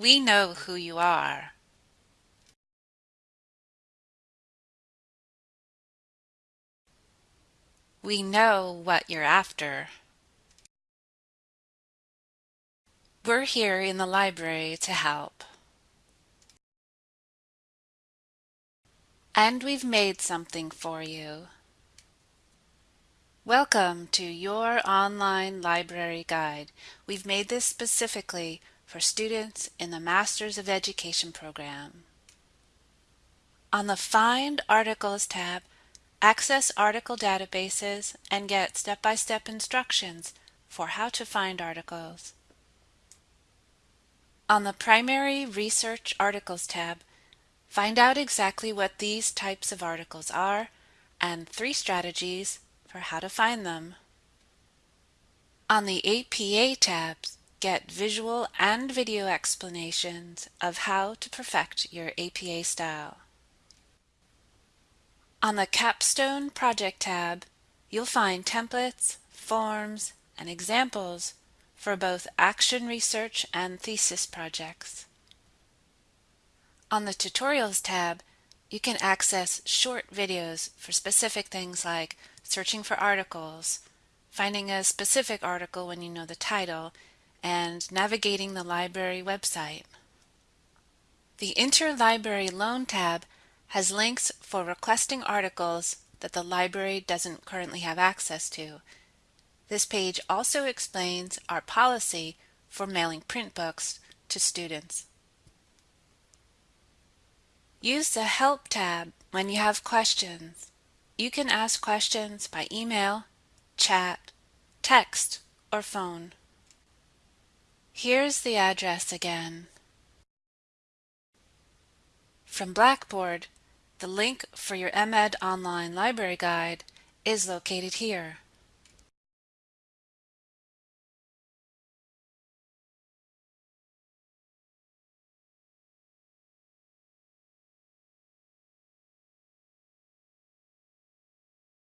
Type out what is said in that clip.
We know who you are. We know what you're after. We're here in the library to help. And we've made something for you. Welcome to your online library guide. We've made this specifically for students in the Masters of Education program. On the Find Articles tab, access article databases and get step-by-step -step instructions for how to find articles. On the Primary Research Articles tab, find out exactly what these types of articles are and three strategies for how to find them. On the APA tabs, get visual and video explanations of how to perfect your APA style. On the Capstone Project tab, you'll find templates, forms, and examples for both action research and thesis projects. On the Tutorials tab, you can access short videos for specific things like searching for articles, finding a specific article when you know the title, and navigating the library website. The Interlibrary Loan tab has links for requesting articles that the library doesn't currently have access to. This page also explains our policy for mailing print books to students. Use the Help tab when you have questions. You can ask questions by email, chat, text, or phone. Here's the address again. From Blackboard, the link for your MEd Online Library Guide is located here.